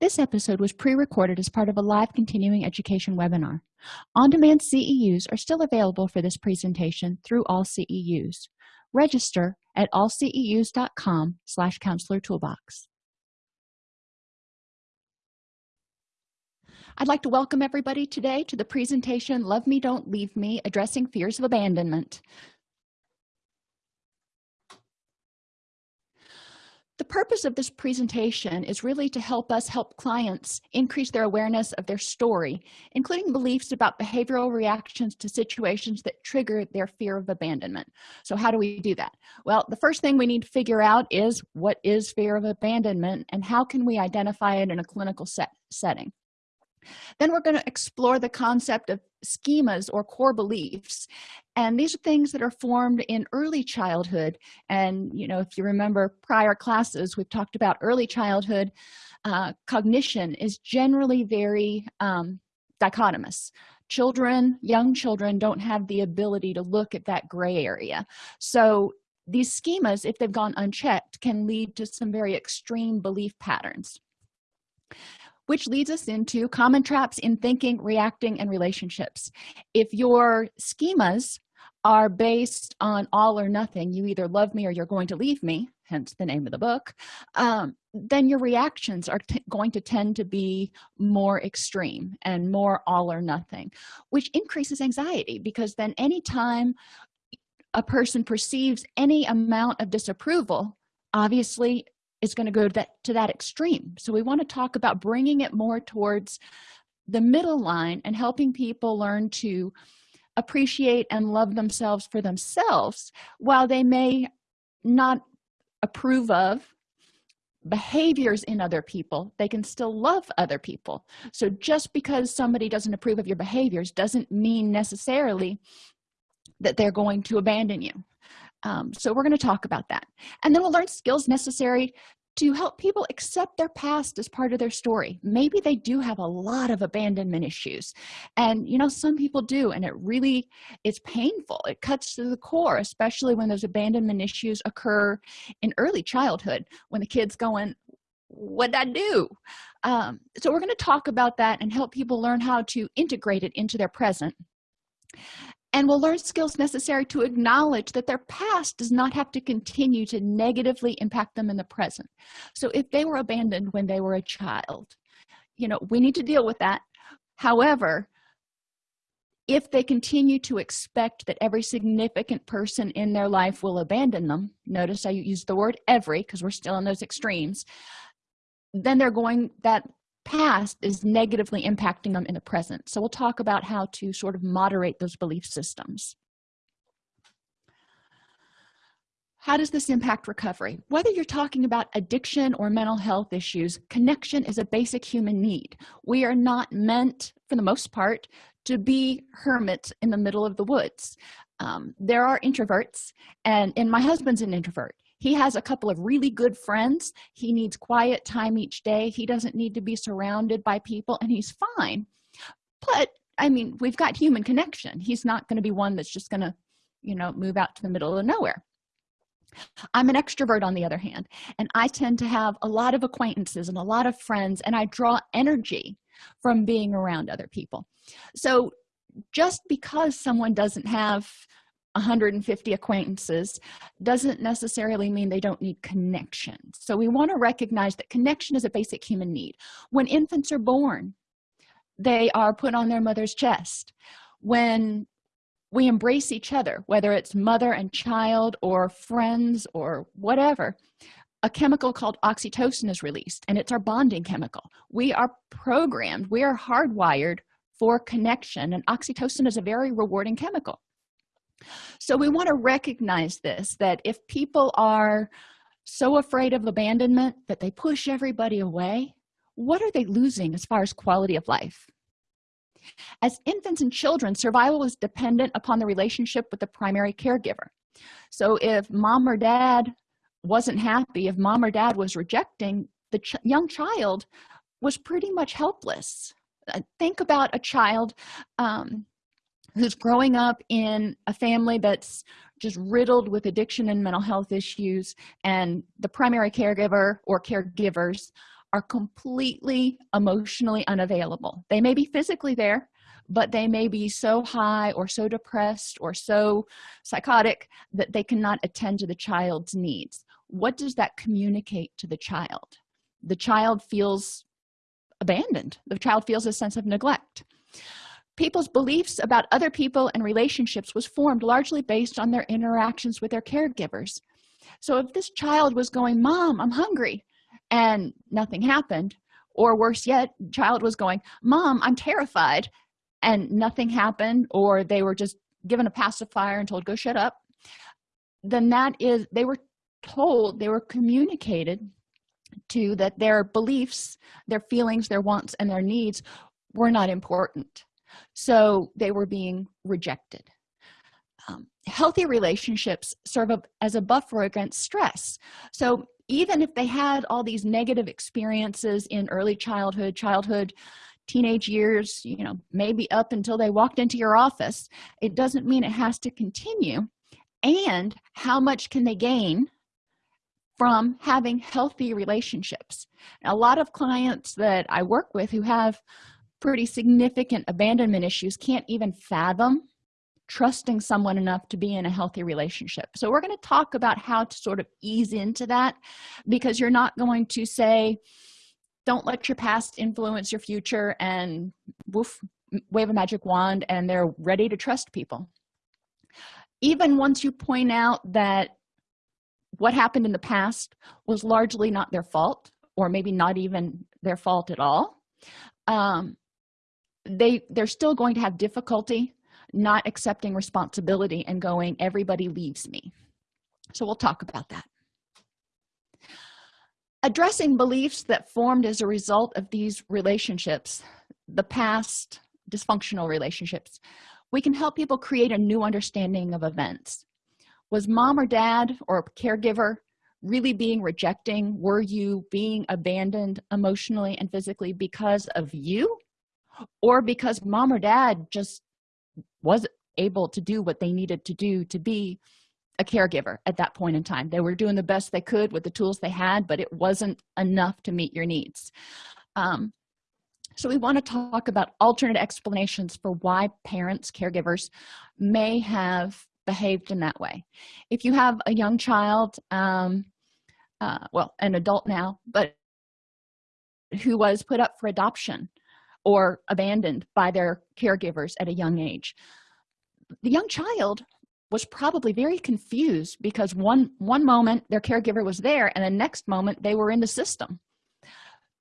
This episode was pre-recorded as part of a live continuing education webinar. On-demand CEUs are still available for this presentation through all CEUs. Register at allceus.com slash counselor toolbox. I'd like to welcome everybody today to the presentation Love Me, Don't Leave Me, Addressing Fears of Abandonment. The purpose of this presentation is really to help us help clients increase their awareness of their story, including beliefs about behavioral reactions to situations that trigger their fear of abandonment. So how do we do that? Well, the first thing we need to figure out is what is fear of abandonment and how can we identify it in a clinical set setting. Then we're going to explore the concept of schemas or core beliefs. And these are things that are formed in early childhood. And, you know, if you remember prior classes, we've talked about early childhood uh, cognition is generally very um, dichotomous. Children, young children, don't have the ability to look at that gray area. So these schemas, if they've gone unchecked, can lead to some very extreme belief patterns which leads us into common traps in thinking reacting and relationships. If your schemas are based on all or nothing you either love me or you're going to leave me hence the name of the book um, then your reactions are going to tend to be more extreme and more all or nothing which increases anxiety because then anytime a person perceives any amount of disapproval obviously is going to go to that to that extreme. So we want to talk about bringing it more towards the middle line and helping people learn to appreciate and love themselves for themselves while they may not approve of behaviors in other people they can still love other people. So just because somebody doesn't approve of your behaviors doesn't mean necessarily that they're going to abandon you um, so we're going to talk about that. And then we'll learn skills necessary to help people accept their past as part of their story. Maybe they do have a lot of abandonment issues. And you know some people do and it really is painful. It cuts to the core especially when those abandonment issues occur in early childhood when the kid's going what'd i do? Um, so we're going to talk about that and help people learn how to integrate it into their present and will learn skills necessary to acknowledge that their past does not have to continue to negatively impact them in the present. So if they were abandoned when they were a child you know we need to deal with that. However if they continue to expect that every significant person in their life will abandon them notice i use the word every because we're still in those extremes then they're going that past is negatively impacting them in the present. So we'll talk about how to sort of moderate those belief systems. How does this impact recovery? Whether you're talking about addiction or mental health issues connection is a basic human need. We are not meant for the most part to be hermits in the middle of the woods. Um, there are introverts and and my husband's an introvert he has a couple of really good friends. He needs quiet time each day. He doesn't need to be surrounded by people and he's fine. But i mean we've got human connection. He's not going to be one that's just going to you know move out to the middle of nowhere. I'm an extrovert on the other hand and i tend to have a lot of acquaintances and a lot of friends and i draw energy from being around other people. So just because someone doesn't have 150 acquaintances doesn't necessarily mean they don't need connection. So we want to recognize that connection is a basic human need. When infants are born they are put on their mother's chest. When we embrace each other whether it's mother and child or friends or whatever a chemical called oxytocin is released and it's our bonding chemical. We are programmed we are hardwired for connection and oxytocin is a very rewarding chemical so we want to recognize this that if people are so afraid of abandonment that they push everybody away what are they losing as far as quality of life? As infants and children survival is dependent upon the relationship with the primary caregiver. So if mom or dad wasn't happy if mom or dad was rejecting the ch young child was pretty much helpless. Uh, think about a child um, who's growing up in a family that's just riddled with addiction and mental health issues and the primary caregiver or caregivers are completely emotionally unavailable. They may be physically there but they may be so high or so depressed or so psychotic that they cannot attend to the child's needs. What does that communicate to the child? The child feels abandoned. The child feels a sense of neglect people's beliefs about other people and relationships was formed largely based on their interactions with their caregivers. So if this child was going mom i'm hungry and nothing happened or worse yet child was going mom i'm terrified and nothing happened or they were just given a pacifier and told go shut up then that is they were told they were communicated to that their beliefs their feelings their wants and their needs were not important so they were being rejected. Um, healthy relationships serve up as a buffer against stress. So even if they had all these negative experiences in early childhood childhood teenage years you know maybe up until they walked into your office it doesn't mean it has to continue. And how much can they gain from having healthy relationships? A lot of clients that i work with who have pretty significant abandonment issues can't even fathom trusting someone enough to be in a healthy relationship. So we're going to talk about how to sort of ease into that because you're not going to say don't let your past influence your future and woof wave a magic wand and they're ready to trust people. Even once you point out that what happened in the past was largely not their fault or maybe not even their fault at all um, they they're still going to have difficulty not accepting responsibility and going everybody leaves me. So we'll talk about that. Addressing beliefs that formed as a result of these relationships the past dysfunctional relationships we can help people create a new understanding of events. Was mom or dad or caregiver really being rejecting? Were you being abandoned emotionally and physically because of you or because mom or dad just was able to do what they needed to do to be a caregiver at that point in time. They were doing the best they could with the tools they had but it wasn't enough to meet your needs. Um, so we want to talk about alternate explanations for why parents caregivers may have behaved in that way. If you have a young child um, uh, well an adult now but who was put up for adoption or abandoned by their caregivers at a young age. The young child was probably very confused because one one moment their caregiver was there and the next moment they were in the system.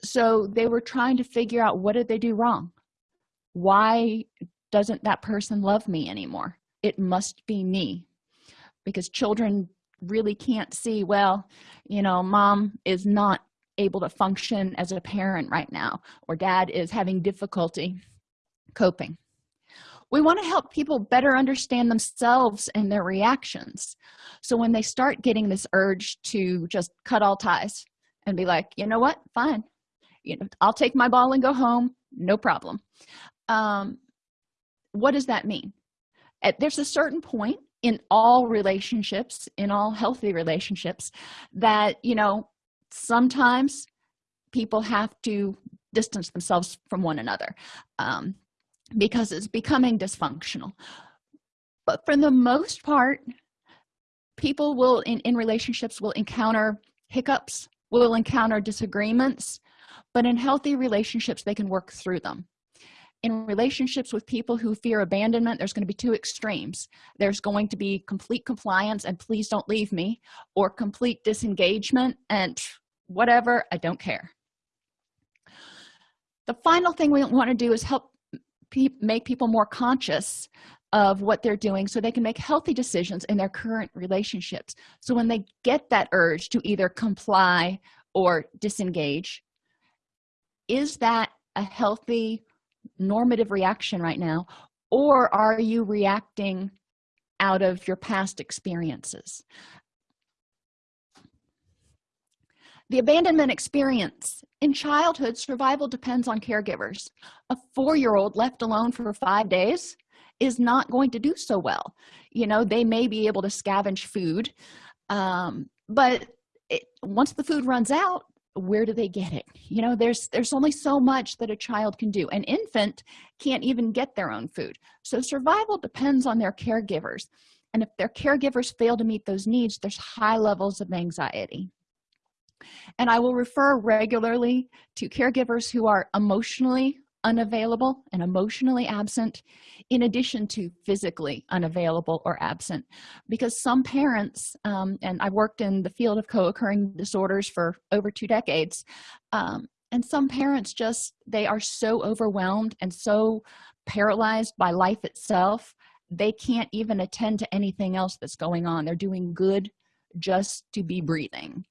So they were trying to figure out what did they do wrong? Why doesn't that person love me anymore? It must be me. Because children really can't see well you know mom is not able to function as a parent right now or dad is having difficulty coping. We want to help people better understand themselves and their reactions. So when they start getting this urge to just cut all ties and be like you know what? Fine. You know i'll take my ball and go home. No problem. Um what does that mean? At, there's a certain point in all relationships in all healthy relationships that you know sometimes people have to distance themselves from one another um, because it's becoming dysfunctional. But for the most part people will in, in relationships will encounter hiccups will encounter disagreements but in healthy relationships they can work through them in relationships with people who fear abandonment there's going to be two extremes. There's going to be complete compliance and please don't leave me or complete disengagement and whatever i don't care. The final thing we want to do is help pe make people more conscious of what they're doing so they can make healthy decisions in their current relationships. So when they get that urge to either comply or disengage is that a healthy normative reaction right now or are you reacting out of your past experiences? The abandonment experience. In childhood survival depends on caregivers. A four-year-old left alone for five days is not going to do so well. You know they may be able to scavenge food um, but it, once the food runs out where do they get it? You know there's there's only so much that a child can do. An infant can't even get their own food. So survival depends on their caregivers. And if their caregivers fail to meet those needs there's high levels of anxiety. And i will refer regularly to caregivers who are emotionally unavailable and emotionally absent in addition to physically unavailable or absent. Because some parents um, and i've worked in the field of co-occurring disorders for over two decades um, and some parents just they are so overwhelmed and so paralyzed by life itself they can't even attend to anything else that's going on. They're doing good just to be breathing.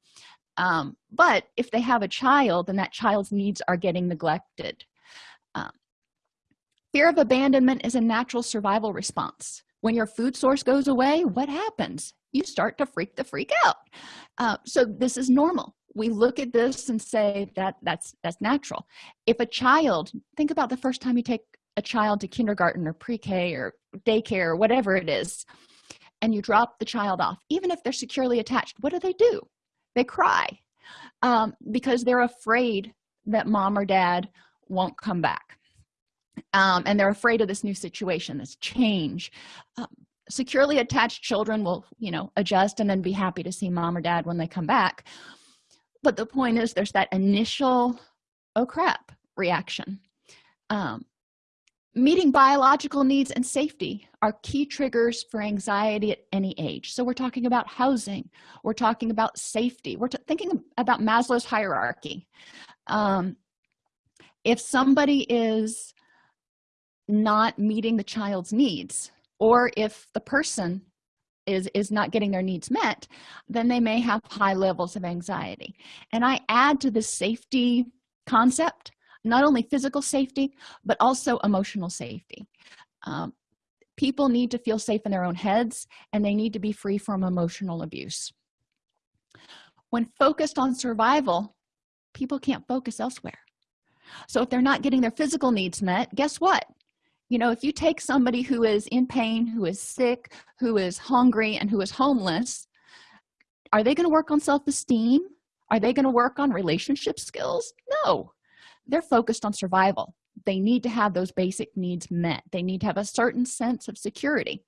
Um, but if they have a child then that child's needs are getting neglected um, fear of abandonment is a natural survival response. When your food source goes away what happens? You start to freak the freak out. Uh, so this is normal. We look at this and say that that's that's natural. If a child think about the first time you take a child to kindergarten or pre-k or daycare or whatever it is and you drop the child off even if they're securely attached what do they do? They cry um, because they're afraid that mom or dad won't come back. Um, and they're afraid of this new situation this change. Um, securely attached children will you know adjust and then be happy to see mom or dad when they come back. But the point is there's that initial oh crap reaction. Um, meeting biological needs and safety are key triggers for anxiety at any age. So we're talking about housing we're talking about safety we're thinking about maslow's hierarchy. Um, if somebody is not meeting the child's needs or if the person is is not getting their needs met then they may have high levels of anxiety. And i add to this safety concept not only physical safety but also emotional safety. Um, people need to feel safe in their own heads and they need to be free from emotional abuse. When focused on survival people can't focus elsewhere so if they're not getting their physical needs met guess what? You know if you take somebody who is in pain who is sick who is hungry and who is homeless are they going to work on self-esteem? Are they going to work on relationship skills? No. They're focused on survival. They need to have those basic needs met. They need to have a certain sense of security.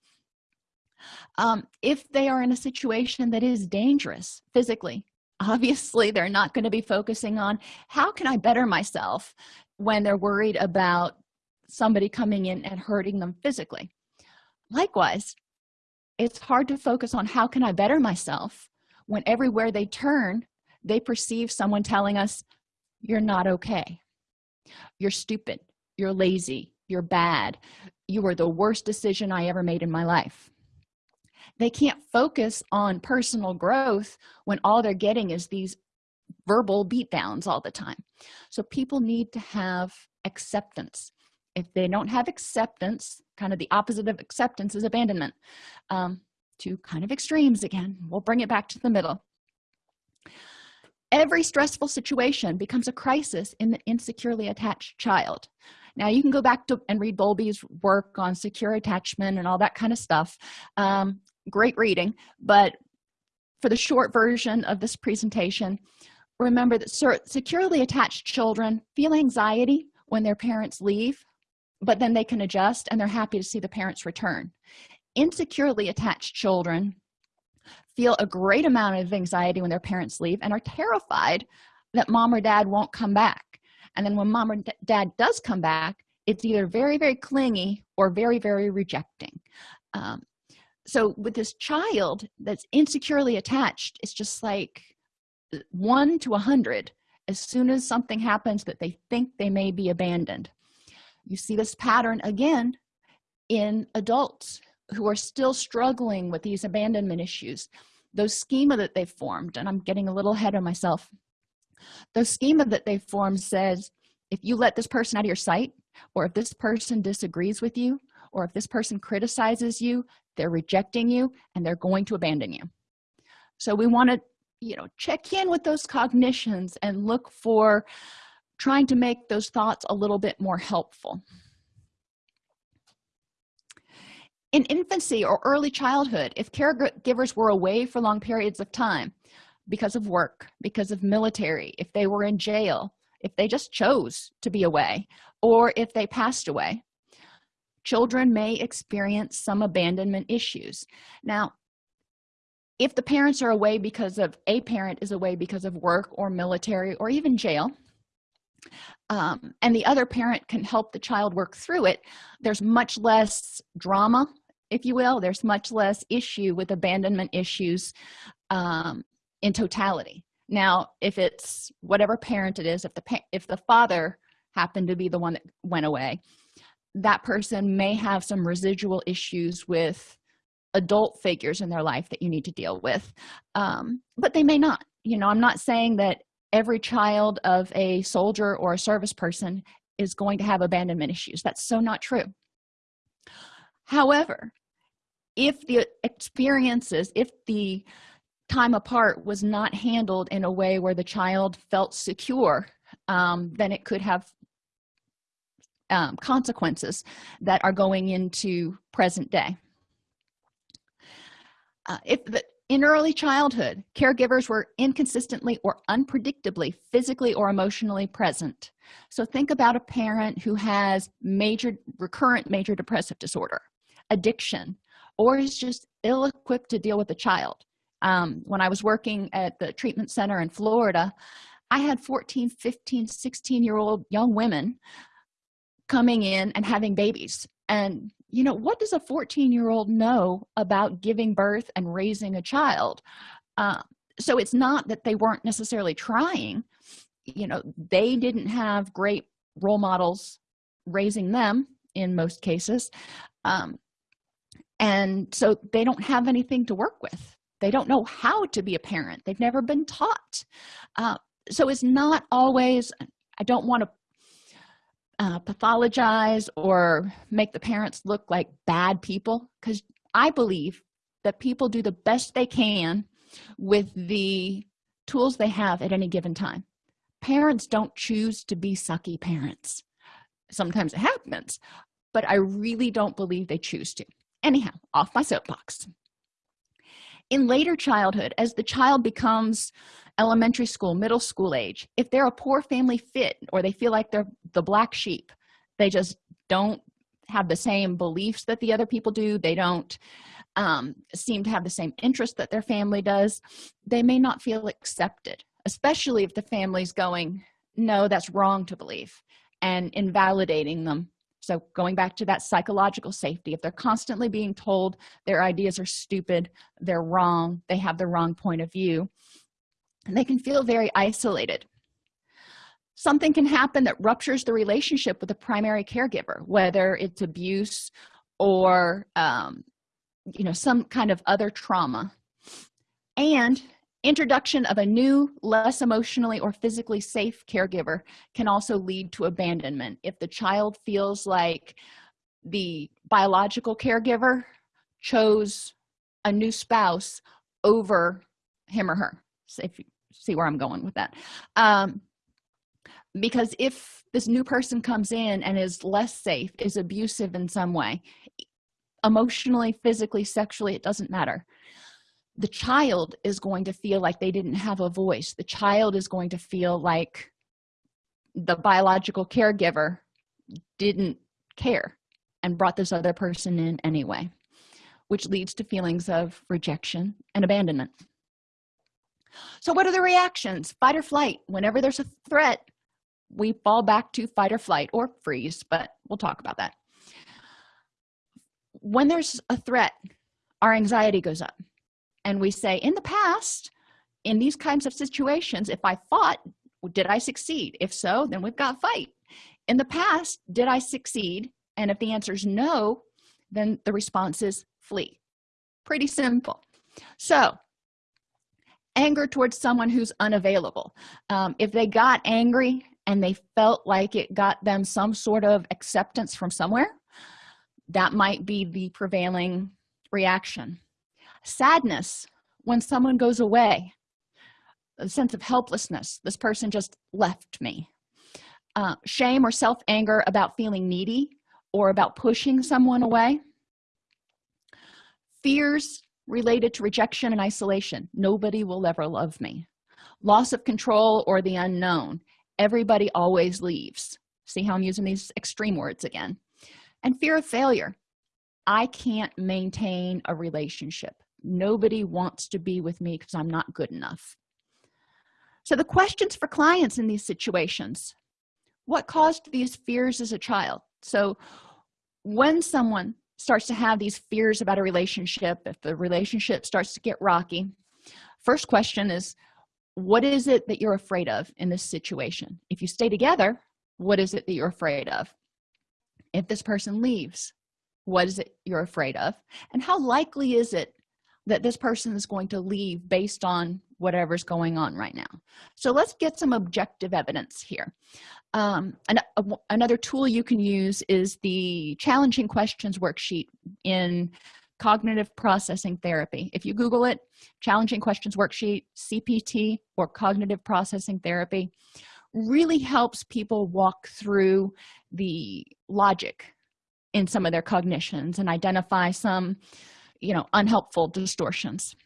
Um, if they are in a situation that is dangerous physically obviously they're not going to be focusing on how can i better myself when they're worried about somebody coming in and hurting them physically? Likewise it's hard to focus on how can i better myself when everywhere they turn they perceive someone telling us you're not okay. You're stupid. You're lazy. You're bad. You were the worst decision i ever made in my life they can't focus on personal growth when all they're getting is these verbal beatdowns all the time. So people need to have acceptance. If they don't have acceptance kind of the opposite of acceptance is abandonment um, two kind of extremes again. We'll bring it back to the middle. Every stressful situation becomes a crisis in the insecurely attached child. Now you can go back to and read bowlby's work on secure attachment and all that kind of stuff. Um, great reading but for the short version of this presentation remember that securely attached children feel anxiety when their parents leave but then they can adjust and they're happy to see the parents return. Insecurely attached children feel a great amount of anxiety when their parents leave and are terrified that mom or dad won't come back. And then when mom or dad does come back it's either very very clingy or very very rejecting. Um, so with this child that's insecurely attached it's just like uh, one to a hundred as soon as something happens that they think they may be abandoned. You see this pattern again in adults who are still struggling with these abandonment issues. Those schema that they've formed and i'm getting a little ahead of myself. The schema that they've formed says if you let this person out of your sight or if this person disagrees with you or if this person criticizes you they're rejecting you and they're going to abandon you. So we want to you know check in with those cognitions and look for trying to make those thoughts a little bit more helpful. In infancy or early childhood if caregivers were away for long periods of time because of work because of military if they were in jail if they just chose to be away or if they passed away children may experience some abandonment issues. Now if the parents are away because of a parent is away because of work or military or even jail um, and the other parent can help the child work through it there's much less drama if you will. There's much less issue with abandonment issues um, in totality. Now if it's whatever parent it is if the if the father happened to be the one that went away that person may have some residual issues with adult figures in their life that you need to deal with. Um, but they may not. You know i'm not saying that every child of a soldier or a service person is going to have abandonment issues. That's so not true. However if the experiences if the time apart was not handled in a way where the child felt secure um, then it could have um, consequences that are going into present day. Uh, if the, in early childhood caregivers were inconsistently or unpredictably physically or emotionally present. So think about a parent who has major recurrent major depressive disorder addiction or is just ill-equipped to deal with a child. Um, when i was working at the treatment center in florida i had 14 15 16 year old young women coming in and having babies. And you know what does a 14 year old know about giving birth and raising a child? Uh, so it's not that they weren't necessarily trying. You know they didn't have great role models raising them in most cases. Um, and so they don't have anything to work with. They don't know how to be a parent. They've never been taught. Uh, so it's not always i don't want to uh, pathologize or make the parents look like bad people. Because i believe that people do the best they can with the tools they have at any given time. Parents don't choose to be sucky parents. Sometimes it happens but i really don't believe they choose to. Anyhow off my soapbox. In later childhood as the child becomes elementary school middle school age if they're a poor family fit or they feel like they're the black sheep they just don't have the same beliefs that the other people do. They don't um, seem to have the same interest that their family does. They may not feel accepted especially if the family's going no that's wrong to believe and invalidating them. So going back to that psychological safety if they're constantly being told their ideas are stupid they're wrong they have the wrong point of view and they can feel very isolated. Something can happen that ruptures the relationship with the primary caregiver whether it's abuse or um, you know some kind of other trauma. And introduction of a new less emotionally or physically safe caregiver can also lead to abandonment. If the child feels like the biological caregiver chose a new spouse over him or her so if see where i'm going with that. Um, because if this new person comes in and is less safe is abusive in some way emotionally physically sexually it doesn't matter. The child is going to feel like they didn't have a voice. The child is going to feel like the biological caregiver didn't care and brought this other person in anyway which leads to feelings of rejection and abandonment so what are the reactions? Fight or flight. Whenever there's a threat we fall back to fight or flight or freeze but we'll talk about that. When there's a threat our anxiety goes up. And we say in the past in these kinds of situations if i fought did i succeed? If so then we've got fight. In the past did i succeed? And if the answer is no then the response is flee. Pretty simple. So anger towards someone who's unavailable. Um, if they got angry and they felt like it got them some sort of acceptance from somewhere that might be the prevailing reaction. Sadness when someone goes away a sense of helplessness. This person just left me. Uh, shame or self-anger about feeling needy or about pushing someone away. Fears related to rejection and isolation. Nobody will ever love me. Loss of control or the unknown. Everybody always leaves. See how i'm using these extreme words again? And fear of failure. I can't maintain a relationship. Nobody wants to be with me because i'm not good enough. So the questions for clients in these situations. What caused these fears as a child? So when someone starts to have these fears about a relationship if the relationship starts to get rocky first question is what is it that you're afraid of in this situation? If you stay together what is it that you're afraid of? If this person leaves what is it you're afraid of? And how likely is it that this person is going to leave based on whatever's going on right now. So let's get some objective evidence here. Um, an, a, another tool you can use is the challenging questions worksheet in cognitive processing therapy. If you google it challenging questions worksheet cpt or cognitive processing therapy really helps people walk through the logic in some of their cognitions and identify some you know unhelpful distortions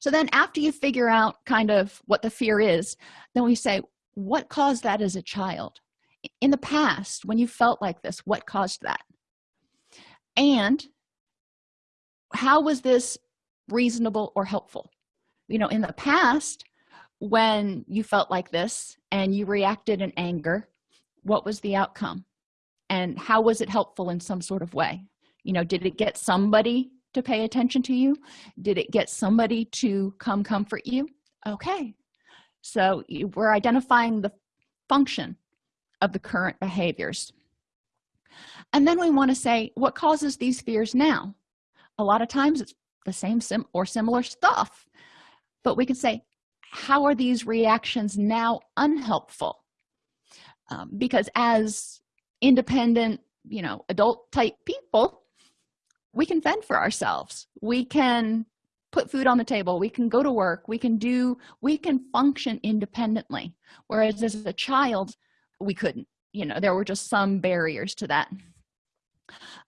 so then after you figure out kind of what the fear is then we say what caused that as a child? In the past when you felt like this what caused that? And how was this reasonable or helpful? You know in the past when you felt like this and you reacted in anger what was the outcome? And how was it helpful in some sort of way? You know did it get somebody to pay attention to you? Did it get somebody to come comfort you? Okay. So we're identifying the function of the current behaviors. And then we want to say what causes these fears now? A lot of times it's the same sim or similar stuff. But we can say how are these reactions now unhelpful? Um, because as independent you know adult type people we can fend for ourselves. We can put food on the table. We can go to work. We can do we can function independently. Whereas as a child we couldn't. You know there were just some barriers to that.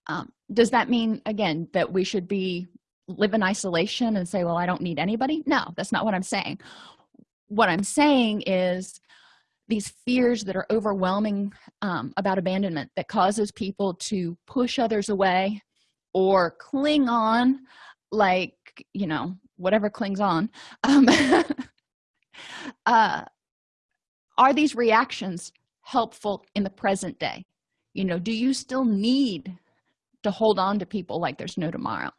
Um, does that mean again that we should be live in isolation and say well i don't need anybody no that's not what i'm saying. What i'm saying is these fears that are overwhelming um, about abandonment that causes people to push others away or cling on like you know whatever clings on. Um, uh, are these reactions helpful in the present day? You know do you still need to hold on to people like there's no tomorrow?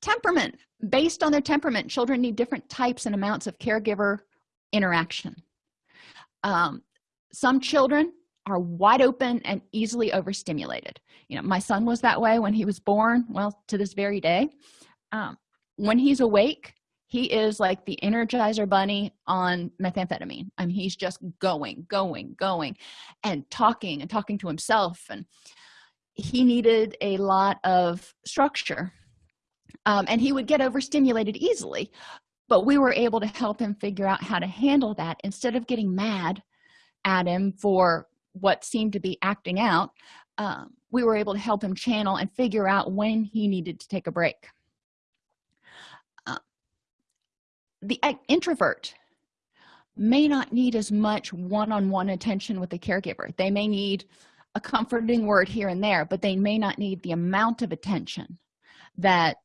Temperament. Based on their temperament children need different types and amounts of caregiver interaction. Um, some children are wide open and easily overstimulated. You know my son was that way when he was born well to this very day. Um, when he's awake he is like the energizer bunny on methamphetamine. I mean, he's just going going going and talking and talking to himself and he needed a lot of structure um, and he would get overstimulated easily but we were able to help him figure out how to handle that instead of getting mad at him for what seemed to be acting out um, we were able to help him channel and figure out when he needed to take a break. Uh, the introvert may not need as much one-on-one -on -one attention with the caregiver. They may need a comforting word here and there but they may not need the amount of attention that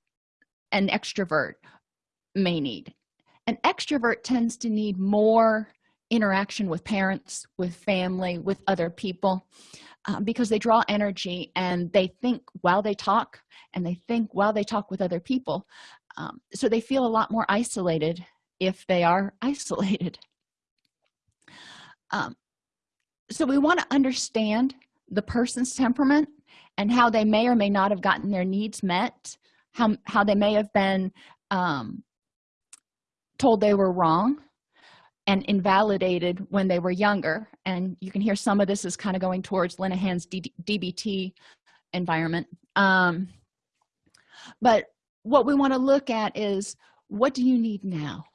an extrovert may need. An extrovert tends to need more interaction with parents with family with other people um, because they draw energy and they think while they talk and they think while they talk with other people. Um, so they feel a lot more isolated if they are isolated. Um, so we want to understand the person's temperament and how they may or may not have gotten their needs met how, how they may have been um, told they were wrong and invalidated when they were younger. And you can hear some of this is kind of going towards Linehan's dbt environment. Um, but what we want to look at is what do you need now?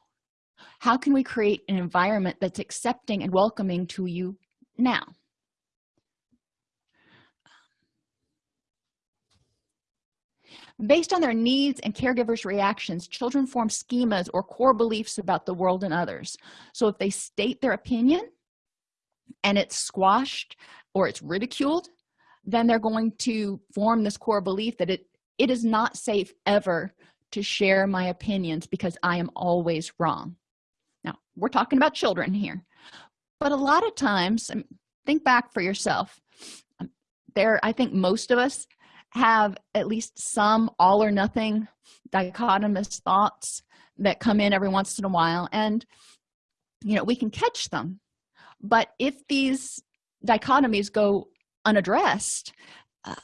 How can we create an environment that's accepting and welcoming to you now based on their needs and caregivers reactions children form schemas or core beliefs about the world and others. So if they state their opinion and it's squashed or it's ridiculed then they're going to form this core belief that it it is not safe ever to share my opinions because i am always wrong. Now we're talking about children here but a lot of times um, think back for yourself. Um, there i think most of us have at least some all or nothing dichotomous thoughts that come in every once in a while and you know we can catch them. But if these dichotomies go unaddressed uh,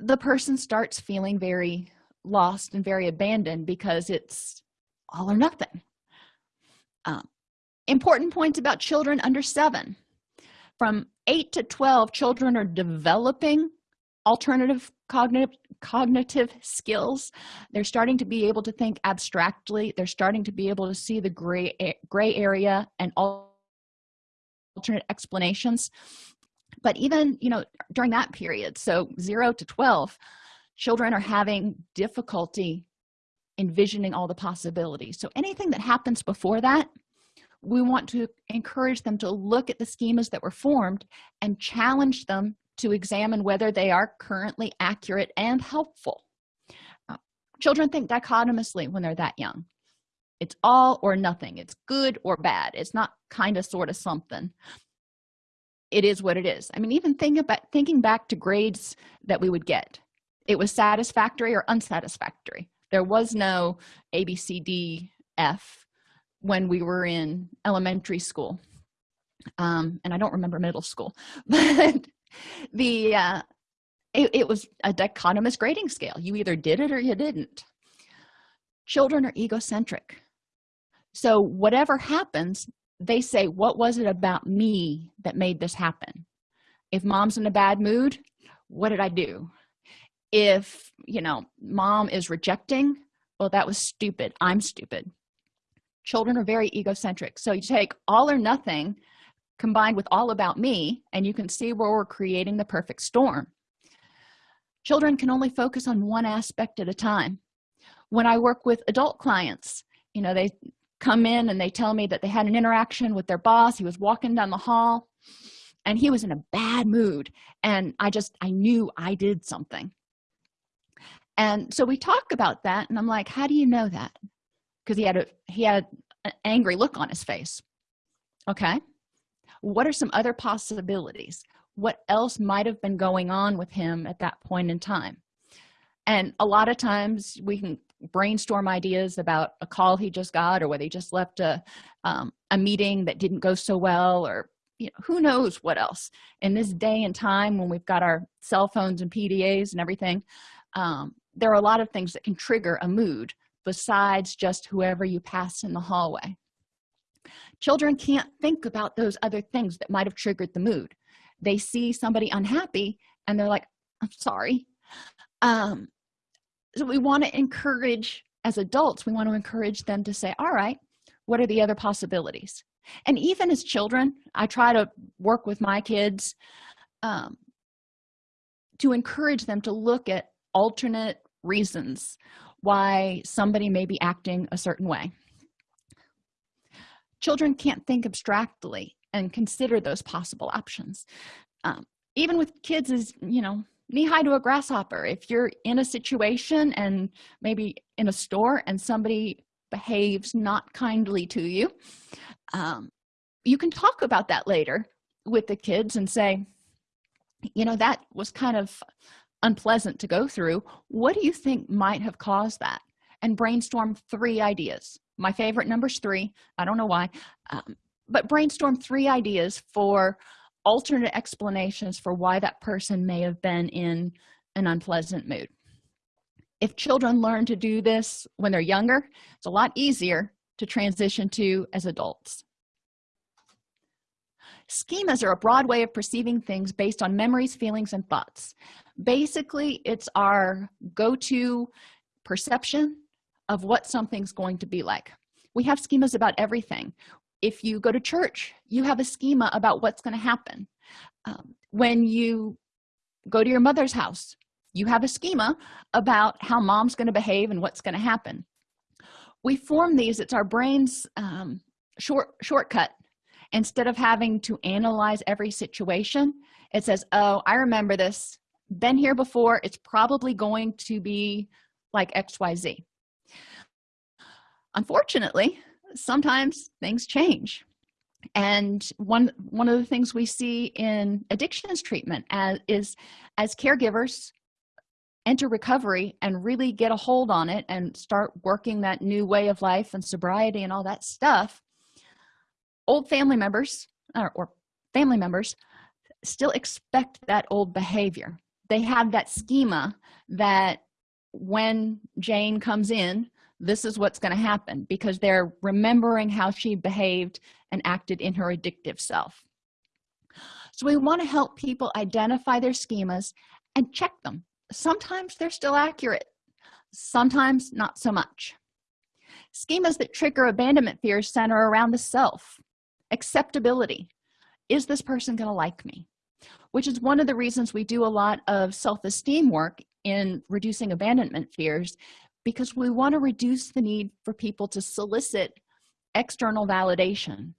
the person starts feeling very lost and very abandoned because it's all or nothing. Um, important points about children under seven. From 8 to 12 children are developing alternative cognitive cognitive skills. They're starting to be able to think abstractly. They're starting to be able to see the gray gray area and alternate explanations. But even you know during that period so 0 to 12 children are having difficulty envisioning all the possibilities. So anything that happens before that we want to encourage them to look at the schemas that were formed and challenge them to examine whether they are currently accurate and helpful. Uh, children think dichotomously when they're that young. It's all or nothing. It's good or bad. It's not kind of sort of something. It is what it is. I mean even think about thinking back to grades that we would get it was satisfactory or unsatisfactory. There was no a b c d f when we were in elementary school. Um, and i don't remember middle school but the uh, it, it was a dichotomous grading scale. You either did it or you didn't. Children are egocentric. So whatever happens they say what was it about me that made this happen? If mom's in a bad mood what did i do? If you know mom is rejecting well that was stupid. I'm stupid. Children are very egocentric. So you take all or nothing combined with all about me and you can see where we're creating the perfect storm. Children can only focus on one aspect at a time. When i work with adult clients you know they come in and they tell me that they had an interaction with their boss he was walking down the hall and he was in a bad mood and i just i knew i did something. And so we talk about that and i'm like how do you know that? Because he had a he had an angry look on his face. Okay what are some other possibilities? What else might have been going on with him at that point in time? And a lot of times we can brainstorm ideas about a call he just got or whether he just left a um, a meeting that didn't go so well or you know who knows what else. In this day and time when we've got our cell phones and pdas and everything um, there are a lot of things that can trigger a mood besides just whoever you pass in the hallway children can't think about those other things that might have triggered the mood. They see somebody unhappy and they're like i'm sorry. Um so we want to encourage as adults we want to encourage them to say all right what are the other possibilities? And even as children i try to work with my kids um, to encourage them to look at alternate reasons why somebody may be acting a certain way children can't think abstractly and consider those possible options. Um, even with kids is you know knee high to a grasshopper. If you're in a situation and maybe in a store and somebody behaves not kindly to you um, you can talk about that later with the kids and say you know that was kind of unpleasant to go through. What do you think might have caused that? and brainstorm three ideas my favorite number's three. I don't know why. Um, but brainstorm three ideas for alternate explanations for why that person may have been in an unpleasant mood. If children learn to do this when they're younger it's a lot easier to transition to as adults. Schemas are a broad way of perceiving things based on memories feelings and thoughts. Basically it's our go-to perception of what something's going to be like. We have schemas about everything. If you go to church you have a schema about what's going to happen. Um, when you go to your mother's house you have a schema about how mom's going to behave and what's going to happen. We form these it's our brain's um, short shortcut. Instead of having to analyze every situation it says oh i remember this. Been here before. It's probably going to be like xyz unfortunately sometimes things change. And one one of the things we see in addictions treatment as is as caregivers enter recovery and really get a hold on it and start working that new way of life and sobriety and all that stuff old family members or, or family members still expect that old behavior. They have that schema that when jane comes in this is what's going to happen because they're remembering how she behaved and acted in her addictive self. So we want to help people identify their schemas and check them. Sometimes they're still accurate sometimes not so much. Schemas that trigger abandonment fears center around the self. Acceptability. Is this person going to like me? Which is one of the reasons we do a lot of self-esteem work in reducing abandonment fears because we want to reduce the need for people to solicit external validation.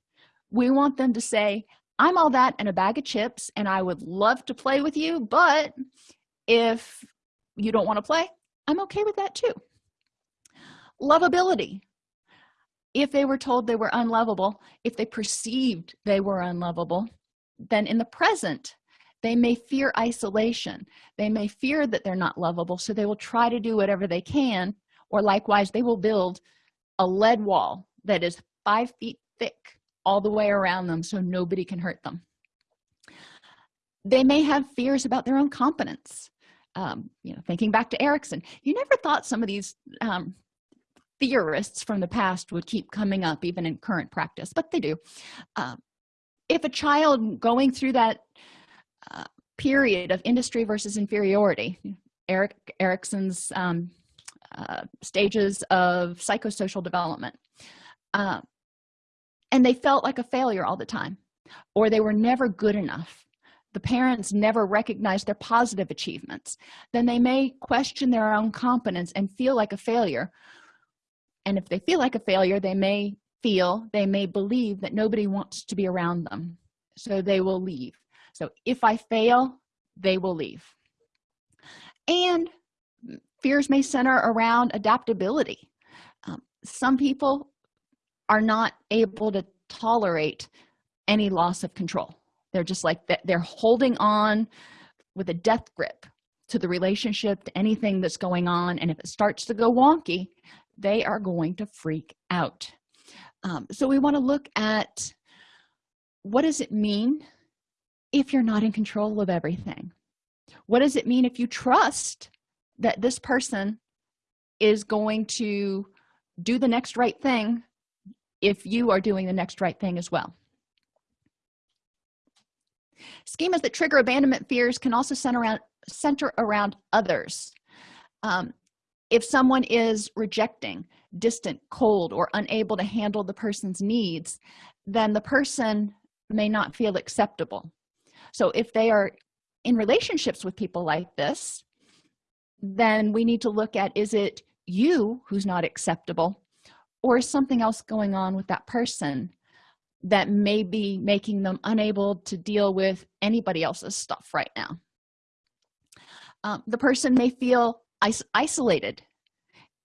We want them to say i'm all that and a bag of chips and i would love to play with you but if you don't want to play i'm okay with that too. Lovability. If they were told they were unlovable if they perceived they were unlovable then in the present they may fear isolation. They may fear that they're not lovable so they will try to do whatever they can or likewise they will build a lead wall that is five feet thick all the way around them so nobody can hurt them. They may have fears about their own competence. Um, you know thinking back to erikson you never thought some of these um, theorists from the past would keep coming up even in current practice but they do. Uh, if a child going through that period of industry versus inferiority. Erik erikson's um, uh, stages of psychosocial development. Uh, and they felt like a failure all the time or they were never good enough. The parents never recognized their positive achievements. Then they may question their own competence and feel like a failure. And if they feel like a failure they may feel they may believe that nobody wants to be around them so they will leave so if i fail they will leave. And fears may center around adaptability. Um, some people are not able to tolerate any loss of control. They're just like they're holding on with a death grip to the relationship to anything that's going on. And if it starts to go wonky they are going to freak out. Um, so we want to look at what does it mean if you're not in control of everything? What does it mean if you trust that this person is going to do the next right thing if you are doing the next right thing as well? Schemas that trigger abandonment fears can also center around center around others. Um, if someone is rejecting distant cold or unable to handle the person's needs then the person may not feel acceptable so if they are in relationships with people like this then we need to look at is it you who's not acceptable or is something else going on with that person that may be making them unable to deal with anybody else's stuff right now? Um, the person may feel is isolated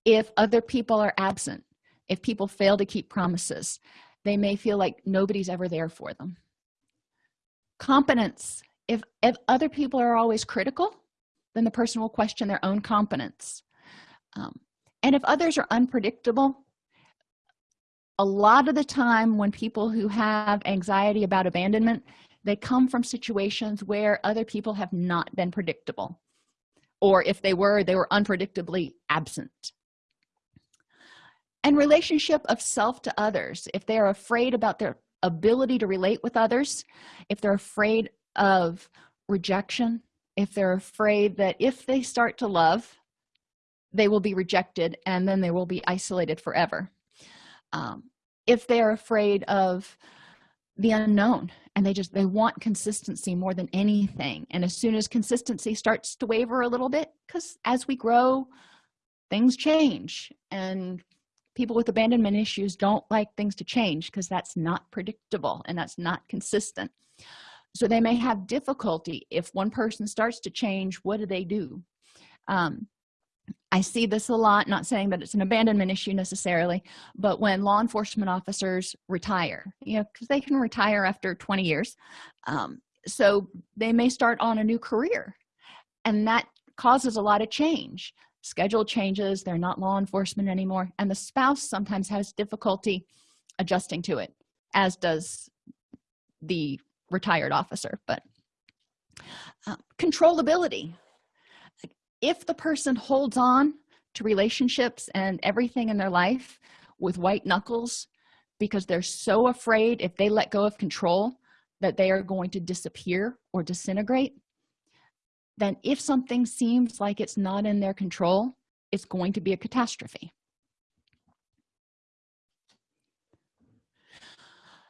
if other people are absent if people fail to keep promises. They may feel like nobody's ever there for them competence. If, if other people are always critical then the person will question their own competence. Um, and if others are unpredictable a lot of the time when people who have anxiety about abandonment they come from situations where other people have not been predictable. Or if they were they were unpredictably absent. And relationship of self to others if they are afraid about their ability to relate with others if they're afraid of rejection if they're afraid that if they start to love they will be rejected and then they will be isolated forever. Um, if they're afraid of the unknown and they just they want consistency more than anything. And as soon as consistency starts to waver a little bit because as we grow things change. And people with abandonment issues don't like things to change because that's not predictable and that's not consistent. So they may have difficulty. If one person starts to change what do they do? Um, i see this a lot not saying that it's an abandonment issue necessarily but when law enforcement officers retire you know because they can retire after 20 years um, so they may start on a new career. And that causes a lot of change schedule changes they're not law enforcement anymore and the spouse sometimes has difficulty adjusting to it as does the retired officer but uh, controllability. If the person holds on to relationships and everything in their life with white knuckles because they're so afraid if they let go of control that they are going to disappear or disintegrate then if something seems like it's not in their control it's going to be a catastrophe.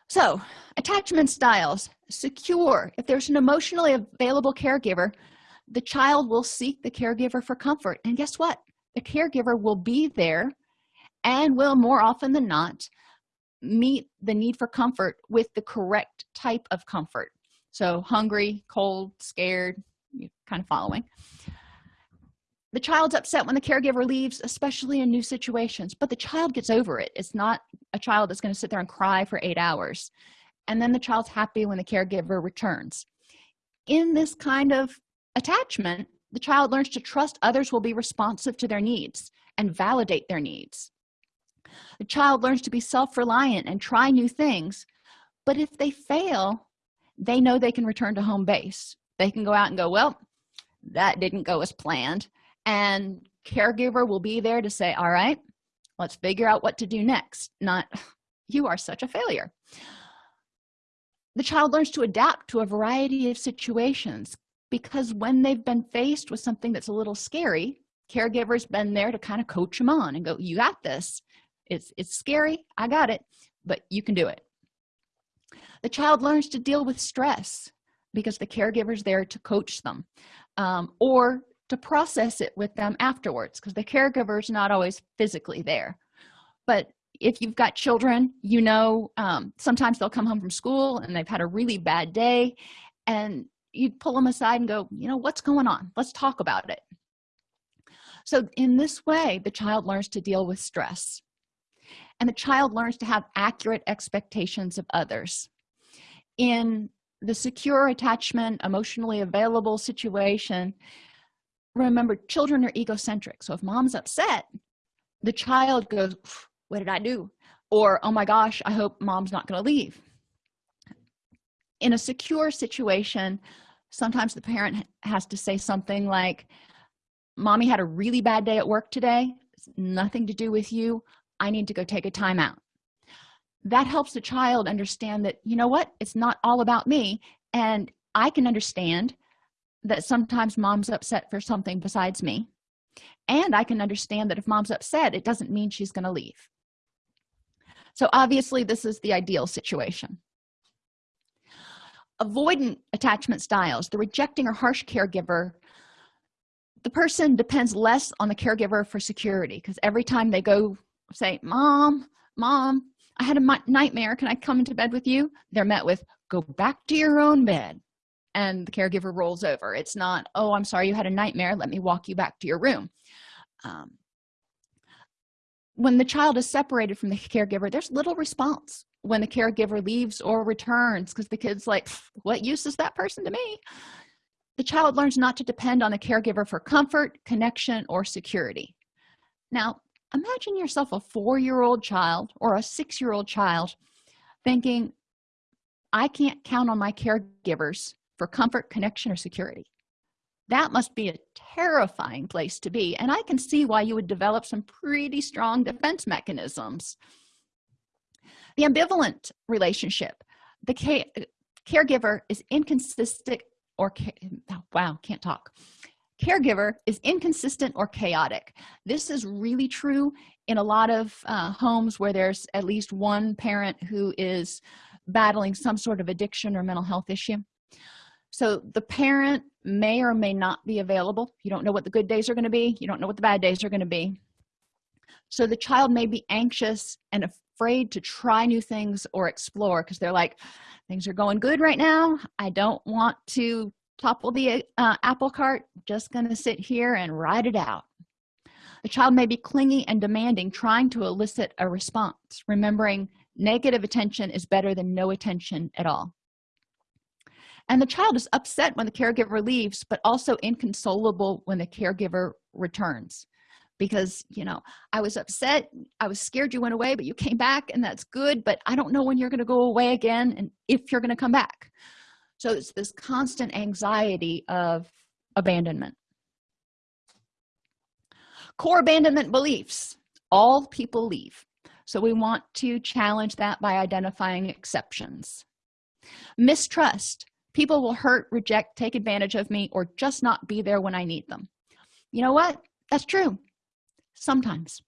So attachment styles. Secure. If there's an emotionally available caregiver the child will seek the caregiver for comfort. And guess what? The caregiver will be there and will more often than not meet the need for comfort with the correct type of comfort. So hungry cold scared you kind of following. The child's upset when the caregiver leaves especially in new situations but the child gets over it. It's not a child that's going to sit there and cry for eight hours and then the child's happy when the caregiver returns. In this kind of attachment the child learns to trust others will be responsive to their needs and validate their needs. The child learns to be self-reliant and try new things but if they fail they know they can return to home base they can go out and go well that didn't go as planned. And caregiver will be there to say all right let's figure out what to do next. Not you are such a failure. The child learns to adapt to a variety of situations because when they've been faced with something that's a little scary caregivers been there to kind of coach them on and go you got this. It's it's scary. I got it but you can do it. The child learns to deal with stress because the caregiver's there to coach them um, or to process it with them afterwards because the caregiver's not always physically there. But if you've got children you know um, sometimes they'll come home from school and they've had a really bad day and you pull them aside and go you know what's going on? Let's talk about it. So in this way the child learns to deal with stress and the child learns to have accurate expectations of others. In the secure attachment emotionally available situation. Remember children are egocentric. So if mom's upset the child goes what did i do? Or oh my gosh i hope mom's not going to leave. In a secure situation sometimes the parent has to say something like mommy had a really bad day at work today. It's nothing to do with you. I need to go take a timeout that helps the child understand that you know what? It's not all about me. And i can understand that sometimes mom's upset for something besides me. And i can understand that if mom's upset it doesn't mean she's going to leave. So obviously this is the ideal situation. Avoidant attachment styles the rejecting or harsh caregiver the person depends less on the caregiver for security because every time they go say mom mom i had a nightmare. Can i come into bed with you? They're met with go back to your own bed. And the caregiver rolls over. It's not oh i'm sorry you had a nightmare. Let me walk you back to your room. Um, when the child is separated from the caregiver there's little response when the caregiver leaves or returns because the kid's like what use is that person to me? The child learns not to depend on the caregiver for comfort connection or security. Now imagine yourself a four-year-old child or a six-year-old child thinking i can't count on my caregivers for comfort connection or security. That must be a terrifying place to be and i can see why you would develop some pretty strong defense mechanisms. The ambivalent relationship. The caregiver is inconsistent or oh, wow can't talk caregiver is inconsistent or chaotic. This is really true in a lot of uh, homes where there's at least one parent who is battling some sort of addiction or mental health issue. So the parent may or may not be available. You don't know what the good days are going to be. You don't know what the bad days are going to be. So the child may be anxious and afraid to try new things or explore because they're like things are going good right now. I don't want to topple the uh, apple cart just gonna sit here and ride it out. The child may be clingy and demanding trying to elicit a response remembering negative attention is better than no attention at all. And the child is upset when the caregiver leaves but also inconsolable when the caregiver returns. Because you know i was upset i was scared you went away but you came back and that's good but i don't know when you're going to go away again and if you're going to come back so it's this constant anxiety of abandonment. Core abandonment beliefs. All people leave. So we want to challenge that by identifying exceptions. Mistrust. People will hurt reject take advantage of me or just not be there when i need them. You know what? That's true. Sometimes.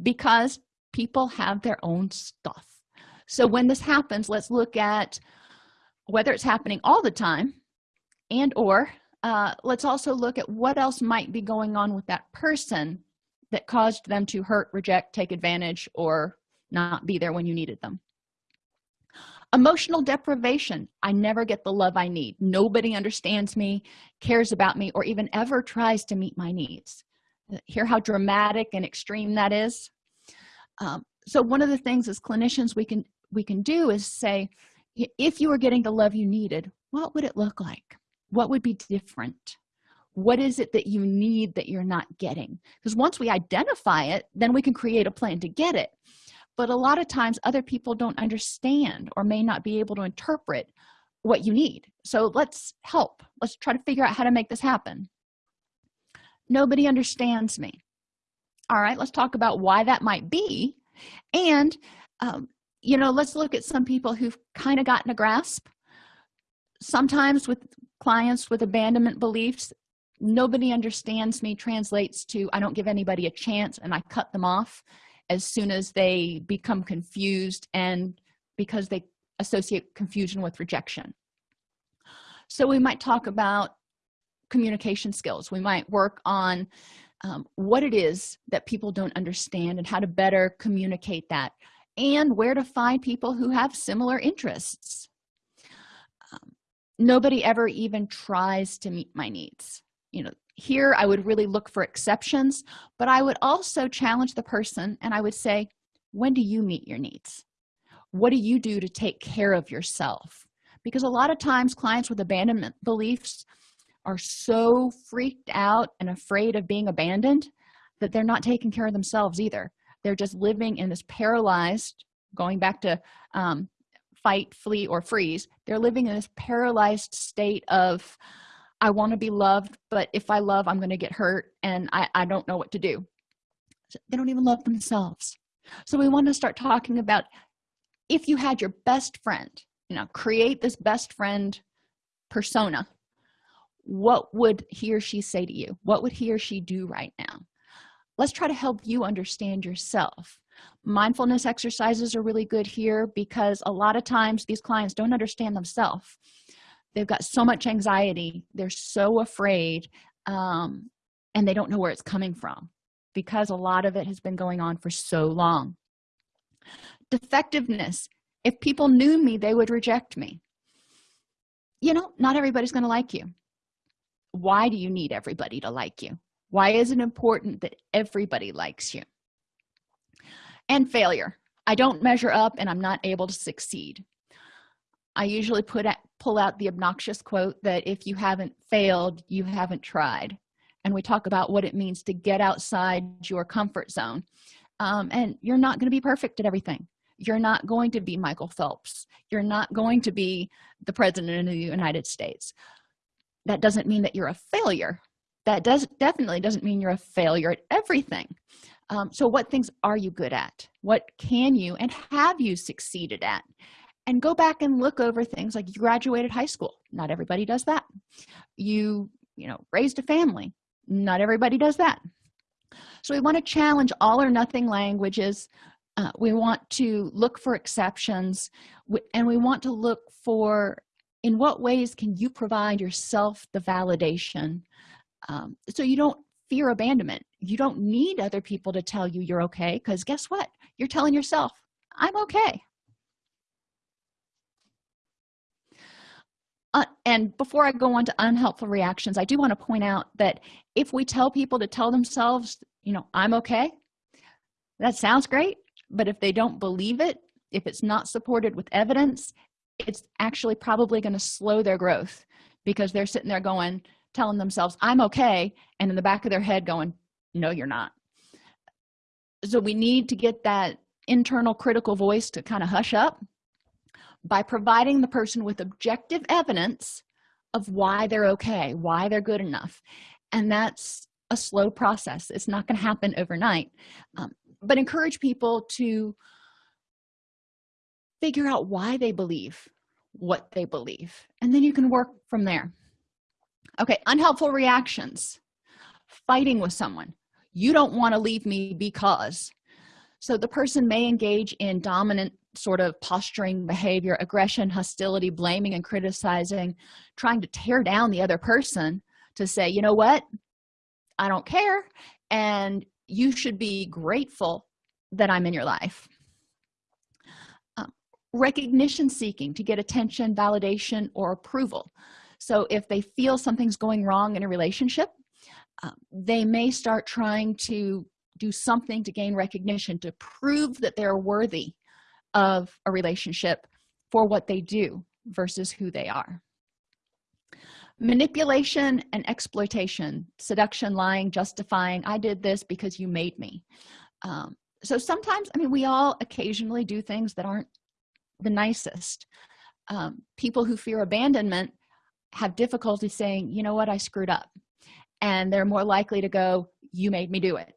Because people have their own stuff. So when this happens let's look at whether it's happening all the time and or uh, let's also look at what else might be going on with that person that caused them to hurt reject take advantage or not be there when you needed them. Emotional deprivation. I never get the love i need. Nobody understands me cares about me or even ever tries to meet my needs. Hear how dramatic and extreme that is? Um, so one of the things as clinicians we can we can do is say if you were getting the love you needed what would it look like? What would be different? What is it that you need that you're not getting? Because once we identify it then we can create a plan to get it. But a lot of times other people don't understand or may not be able to interpret what you need. So let's help. Let's try to figure out how to make this happen. Nobody understands me. All right let's talk about why that might be. And um, you know let's look at some people who've kind of gotten a grasp. Sometimes with clients with abandonment beliefs nobody understands me translates to i don't give anybody a chance and i cut them off as soon as they become confused and because they associate confusion with rejection. So we might talk about communication skills. We might work on um, what it is that people don't understand and how to better communicate that and where to find people who have similar interests. Um, nobody ever even tries to meet my needs. You know here i would really look for exceptions but i would also challenge the person and i would say when do you meet your needs? What do you do to take care of yourself? Because a lot of times clients with abandonment beliefs are so freaked out and afraid of being abandoned that they're not taking care of themselves either they're just living in this paralyzed going back to um, fight flee or freeze they're living in this paralyzed state of i want to be loved but if i love i'm going to get hurt and i i don't know what to do. They don't even love themselves. So we want to start talking about if you had your best friend you know create this best friend persona what would he or she say to you? What would he or she do right now let's try to help you understand yourself. Mindfulness exercises are really good here because a lot of times these clients don't understand themselves. They've got so much anxiety they're so afraid um, and they don't know where it's coming from because a lot of it has been going on for so long. Defectiveness. If people knew me they would reject me. You know not everybody's going to like you. Why do you need everybody to like you why is it important that everybody likes you? And failure. I don't measure up and i'm not able to succeed. I usually put at, pull out the obnoxious quote that if you haven't failed you haven't tried. And we talk about what it means to get outside your comfort zone. Um, and you're not going to be perfect at everything. You're not going to be michael phelps. You're not going to be the president of the united states. That doesn't mean that you're a failure that does definitely doesn't mean you're a failure at everything. Um, so what things are you good at? What can you and have you succeeded at? And go back and look over things like you graduated high school. Not everybody does that. You you know raised a family. Not everybody does that. So we want to challenge all or nothing languages. Uh, we want to look for exceptions. And we want to look for in what ways can you provide yourself the validation um, so you don't fear abandonment. You don't need other people to tell you you're okay because guess what? You're telling yourself i'm okay. Uh, and before i go on to unhelpful reactions i do want to point out that if we tell people to tell themselves you know i'm okay that sounds great but if they don't believe it if it's not supported with evidence it's actually probably going to slow their growth because they're sitting there going telling themselves i'm okay and in the back of their head going no you're not. So we need to get that internal critical voice to kind of hush up by providing the person with objective evidence of why they're okay why they're good enough. And that's a slow process. It's not going to happen overnight. Um, but encourage people to figure out why they believe what they believe and then you can work from there okay unhelpful reactions. Fighting with someone. You don't want to leave me because. So the person may engage in dominant sort of posturing behavior aggression hostility blaming and criticizing trying to tear down the other person to say you know what? I don't care and you should be grateful that i'm in your life. Um, recognition seeking to get attention validation or approval so if they feel something's going wrong in a relationship uh, they may start trying to do something to gain recognition to prove that they're worthy of a relationship for what they do versus who they are. Manipulation and exploitation seduction lying justifying i did this because you made me. Um, so sometimes i mean we all occasionally do things that aren't the nicest. Um, people who fear abandonment have difficulty saying you know what? I screwed up. And they're more likely to go you made me do it.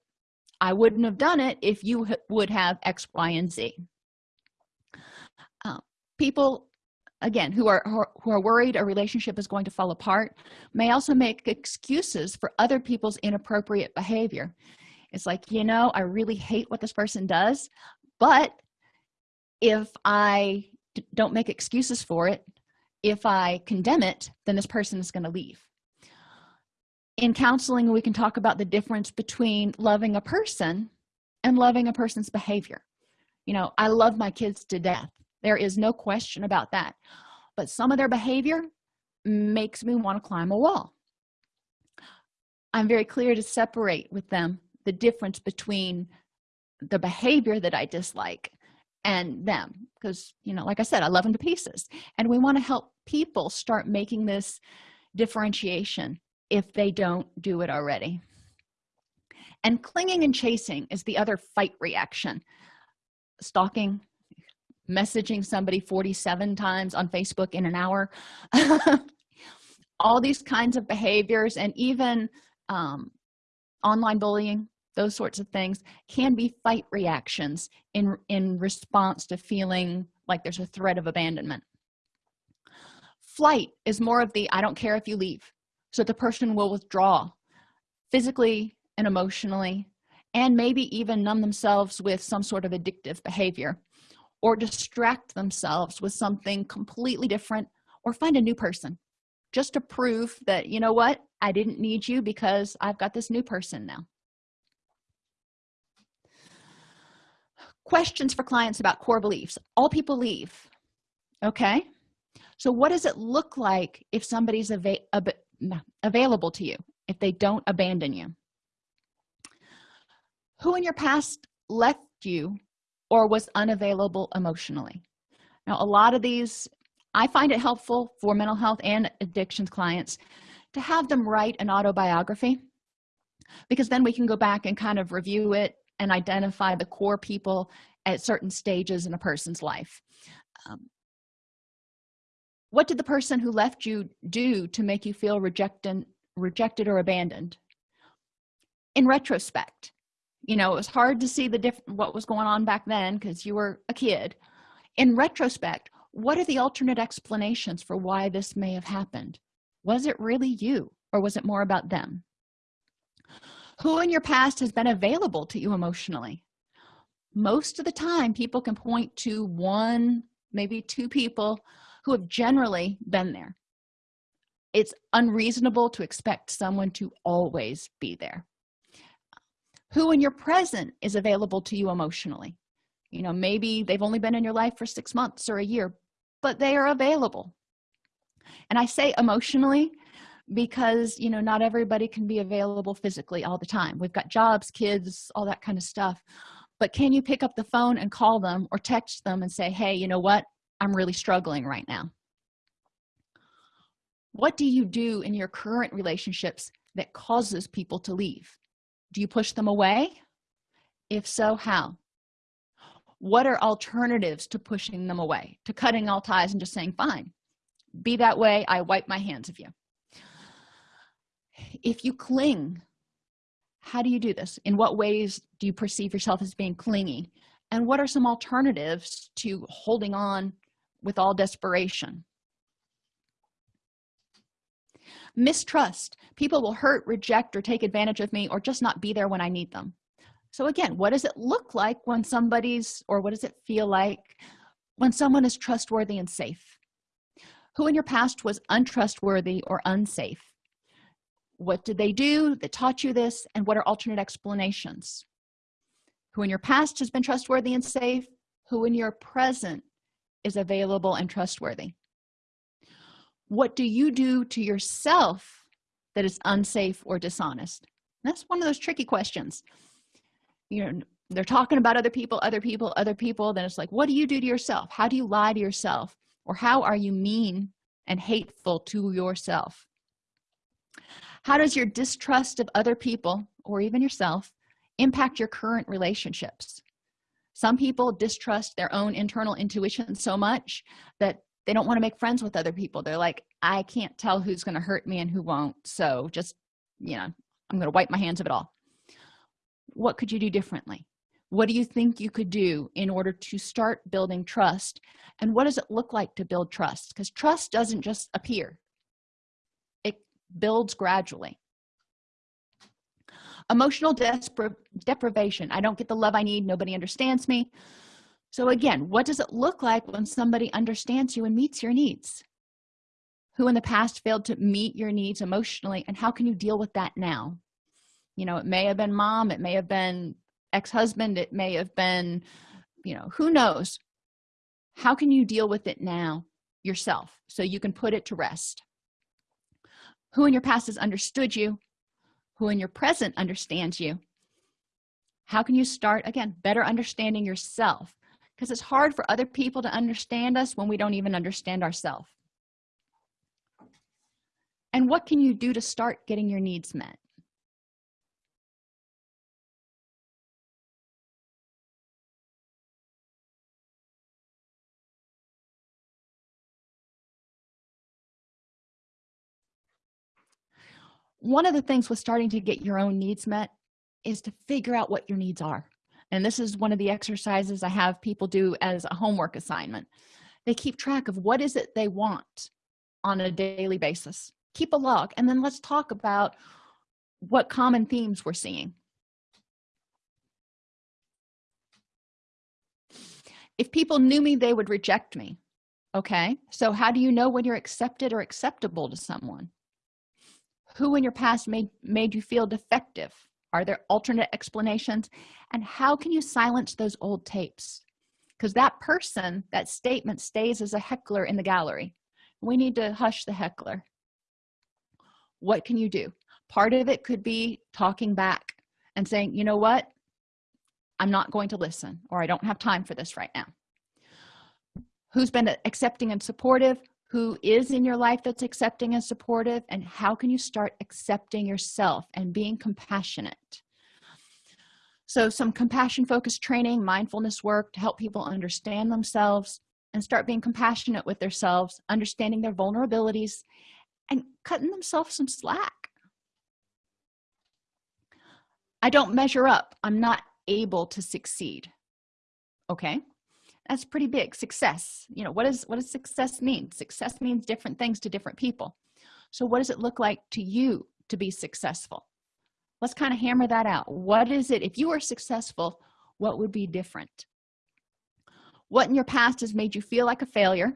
I wouldn't have done it if you would have x y and z. Uh, people again who are who are worried a relationship is going to fall apart may also make excuses for other people's inappropriate behavior. It's like you know i really hate what this person does but if i don't make excuses for it if i condemn it then this person is going to leave. In counseling we can talk about the difference between loving a person and loving a person's behavior. You know i love my kids to death. There is no question about that. But some of their behavior makes me want to climb a wall. I'm very clear to separate with them the difference between the behavior that i dislike and them because you know like i said i love them to pieces. And we want to help people start making this differentiation if they don't do it already. And clinging and chasing is the other fight reaction. Stalking messaging somebody 47 times on facebook in an hour. All these kinds of behaviors and even um, online bullying those sorts of things can be fight reactions in in response to feeling like there's a threat of abandonment. Flight is more of the i don't care if you leave so the person will withdraw physically and emotionally and maybe even numb themselves with some sort of addictive behavior or distract themselves with something completely different or find a new person just to prove that you know what? I didn't need you because i've got this new person now questions for clients about core beliefs. All people leave. Okay? So what does it look like if somebody's av available to you if they don't abandon you? Who in your past left you or was unavailable emotionally? Now a lot of these i find it helpful for mental health and addictions clients to have them write an autobiography because then we can go back and kind of review it and identify the core people at certain stages in a person's life. Um, what did the person who left you do to make you feel rejected rejected or abandoned? In retrospect you know it was hard to see the different what was going on back then because you were a kid. In retrospect what are the alternate explanations for why this may have happened? Was it really you or was it more about them who in your past has been available to you emotionally. Most of the time people can point to one maybe two people who have generally been there. It's unreasonable to expect someone to always be there. Who in your present is available to you emotionally? You know maybe they've only been in your life for six months or a year but they are available. And i say emotionally because you know not everybody can be available physically all the time. We've got jobs kids all that kind of stuff. But can you pick up the phone and call them or text them and say hey you know what? I'm really struggling right now. What do you do in your current relationships that causes people to leave? Do you push them away? If so how? What are alternatives to pushing them away? To cutting all ties and just saying fine. Be that way. I wipe my hands of you if you cling how do you do this? In what ways do you perceive yourself as being clingy? And what are some alternatives to holding on with all desperation? Mistrust. People will hurt reject or take advantage of me or just not be there when i need them. So again what does it look like when somebody's or what does it feel like when someone is trustworthy and safe? Who in your past was untrustworthy or unsafe what did they do that taught you this? And what are alternate explanations? Who in your past has been trustworthy and safe? Who in your present is available and trustworthy? What do you do to yourself that is unsafe or dishonest? That's one of those tricky questions. You know they're talking about other people other people other people then it's like what do you do to yourself? How do you lie to yourself? Or how are you mean and hateful to yourself how does your distrust of other people or even yourself impact your current relationships? Some people distrust their own internal intuition so much that they don't want to make friends with other people. They're like i can't tell who's going to hurt me and who won't so just you know i'm going to wipe my hands of it all. What could you do differently? What do you think you could do in order to start building trust? And what does it look like to build trust? Because trust doesn't just appear builds gradually. Emotional deprivation. I don't get the love i need. Nobody understands me. So again what does it look like when somebody understands you and meets your needs? Who in the past failed to meet your needs emotionally and how can you deal with that now? You know it may have been mom it may have been ex-husband it may have been you know who knows? How can you deal with it now yourself so you can put it to rest who in your past has understood you? Who in your present understands you? How can you start again better understanding yourself? Because it's hard for other people to understand us when we don't even understand ourselves and what can you do to start getting your needs met one of the things with starting to get your own needs met is to figure out what your needs are. And this is one of the exercises i have people do as a homework assignment. They keep track of what is it they want on a daily basis. Keep a log and then let's talk about what common themes we're seeing. If people knew me they would reject me okay? So how do you know when you're accepted or acceptable to someone who in your past made made you feel defective? Are there alternate explanations? And how can you silence those old tapes? Because that person that statement stays as a heckler in the gallery. We need to hush the heckler. What can you do? Part of it could be talking back and saying you know what? I'm not going to listen or i don't have time for this right now. Who's been accepting and supportive who is in your life that's accepting and supportive and how can you start accepting yourself and being compassionate? So some compassion focused training mindfulness work to help people understand themselves and start being compassionate with themselves understanding their vulnerabilities and cutting themselves some slack. I don't measure up. I'm not able to succeed. Okay that's pretty big success. You know what is what does success mean? Success means different things to different people. So what does it look like to you to be successful? Let's kind of hammer that out. What is it if you are successful what would be different? What in your past has made you feel like a failure?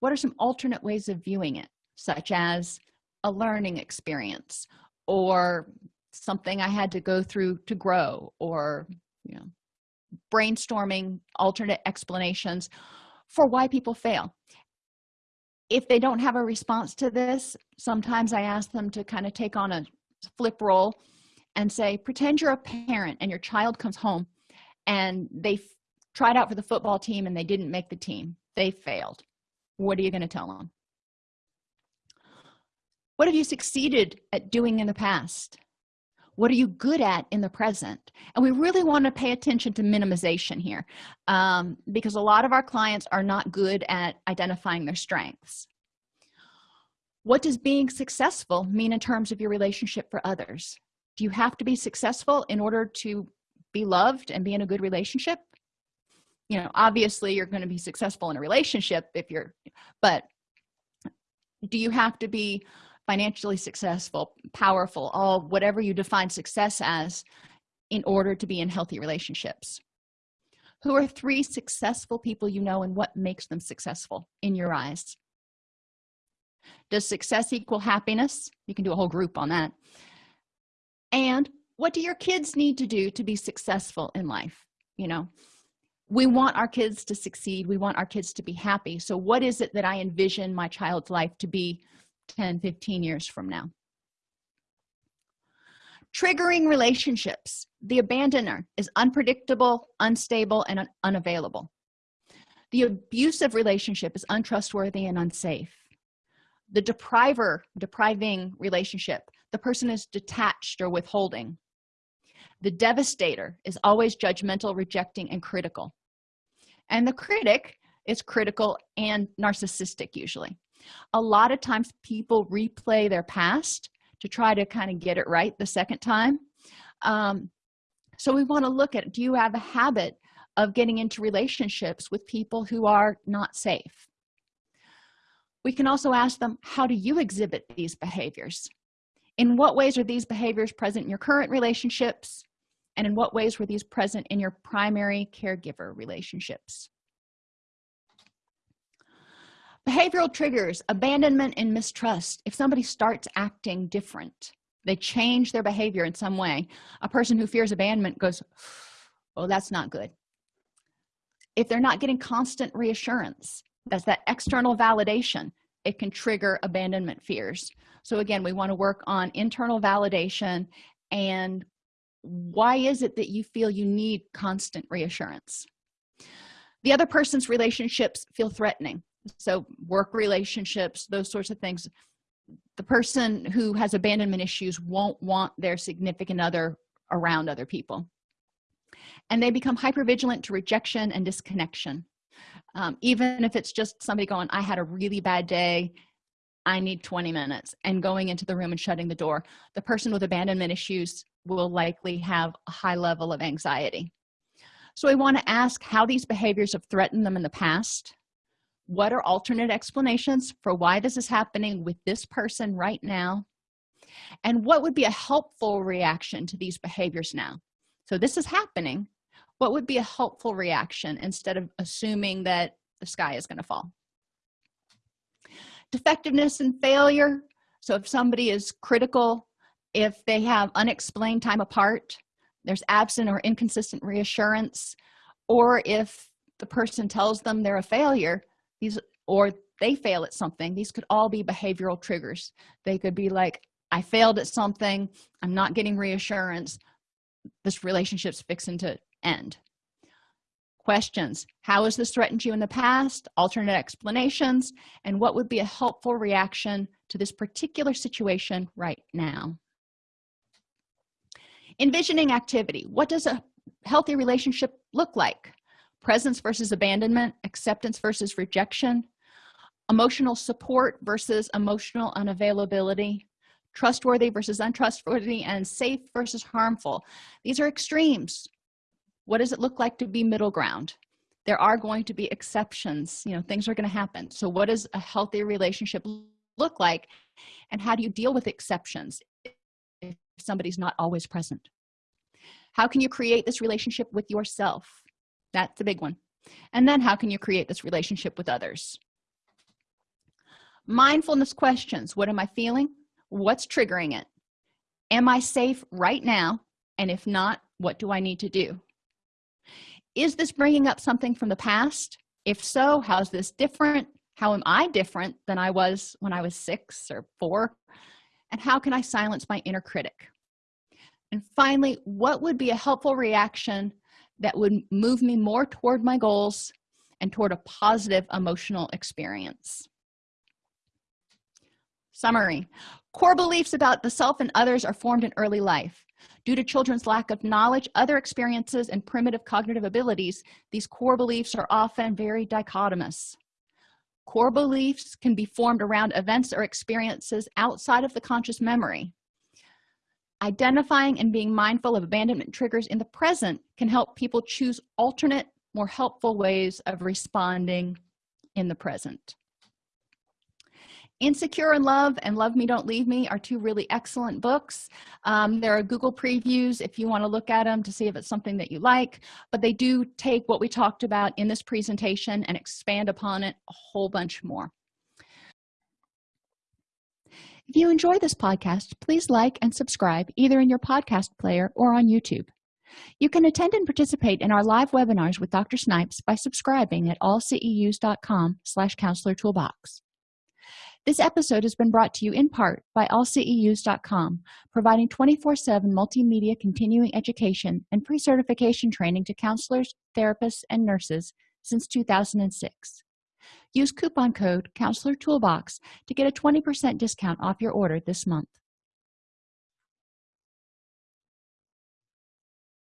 What are some alternate ways of viewing it such as a learning experience or something i had to go through to grow or you know brainstorming alternate explanations for why people fail. If they don't have a response to this sometimes i ask them to kind of take on a flip role and say pretend you're a parent and your child comes home and they tried out for the football team and they didn't make the team. They failed. What are you going to tell them what have you succeeded at doing in the past what are you good at in the present? And we really want to pay attention to minimization here um, because a lot of our clients are not good at identifying their strengths. What does being successful mean in terms of your relationship for others? Do you have to be successful in order to be loved and be in a good relationship? You know obviously you're going to be successful in a relationship if you're but do you have to be financially successful powerful all whatever you define success as in order to be in healthy relationships. Who are three successful people you know and what makes them successful in your eyes? Does success equal happiness? You can do a whole group on that. And what do your kids need to do to be successful in life? You know we want our kids to succeed. We want our kids to be happy. So what is it that i envision my child's life to be 10 15 years from now. Triggering relationships. The abandoner is unpredictable unstable and un unavailable. The abusive relationship is untrustworthy and unsafe. The depriver depriving relationship the person is detached or withholding. The devastator is always judgmental rejecting and critical. And the critic is critical and narcissistic usually a lot of times people replay their past to try to kind of get it right the second time. Um, so we want to look at do you have a habit of getting into relationships with people who are not safe? We can also ask them how do you exhibit these behaviors? In what ways are these behaviors present in your current relationships? And in what ways were these present in your primary caregiver relationships behavioral triggers abandonment and mistrust. If somebody starts acting different they change their behavior in some way a person who fears abandonment goes oh that's not good. If they're not getting constant reassurance that's that external validation it can trigger abandonment fears. So again we want to work on internal validation and why is it that you feel you need constant reassurance? The other person's relationships feel threatening so work relationships those sorts of things. The person who has abandonment issues won't want their significant other around other people. And they become hypervigilant to rejection and disconnection. Um, even if it's just somebody going i had a really bad day. I need 20 minutes and going into the room and shutting the door the person with abandonment issues will likely have a high level of anxiety. So we want to ask how these behaviors have threatened them in the past what are alternate explanations for why this is happening with this person right now? And what would be a helpful reaction to these behaviors now? So this is happening. What would be a helpful reaction instead of assuming that the sky is going to fall? Defectiveness and failure. So if somebody is critical if they have unexplained time apart there's absent or inconsistent reassurance or if the person tells them they're a failure these or they fail at something. These could all be behavioral triggers. They could be like i failed at something. I'm not getting reassurance. This relationship's fixing to end. Questions. How has this threatened you in the past? Alternate explanations. And what would be a helpful reaction to this particular situation right now? Envisioning activity. What does a healthy relationship look like presence versus abandonment acceptance versus rejection emotional support versus emotional unavailability trustworthy versus untrustworthy and safe versus harmful. These are extremes. What does it look like to be middle ground? There are going to be exceptions. You know things are going to happen. So what does a healthy relationship look like and how do you deal with exceptions if somebody's not always present? How can you create this relationship with yourself that's a big one. And then how can you create this relationship with others? Mindfulness questions. What am i feeling? What's triggering it? Am i safe right now? And if not what do i need to do? Is this bringing up something from the past? If so how's this different? How am i different than i was when i was six or four? And how can i silence my inner critic? And finally what would be a helpful reaction that would move me more toward my goals and toward a positive emotional experience. Summary. Core beliefs about the self and others are formed in early life. Due to children's lack of knowledge other experiences and primitive cognitive abilities these core beliefs are often very dichotomous. Core beliefs can be formed around events or experiences outside of the conscious memory identifying and being mindful of abandonment triggers in the present can help people choose alternate more helpful ways of responding in the present. Insecure in love and love me don't leave me are two really excellent books. Um, there are google previews if you want to look at them to see if it's something that you like but they do take what we talked about in this presentation and expand upon it a whole bunch more if you enjoy this podcast please like and subscribe either in your podcast player or on youtube you can attend and participate in our live webinars with dr snipes by subscribing at allceus.com slash counselor toolbox this episode has been brought to you in part by allceus.com, providing 24-7 multimedia continuing education and pre-certification training to counselors, therapists, and nurses since 2006. Use coupon code Counselor Toolbox to get a 20% discount off your order this month.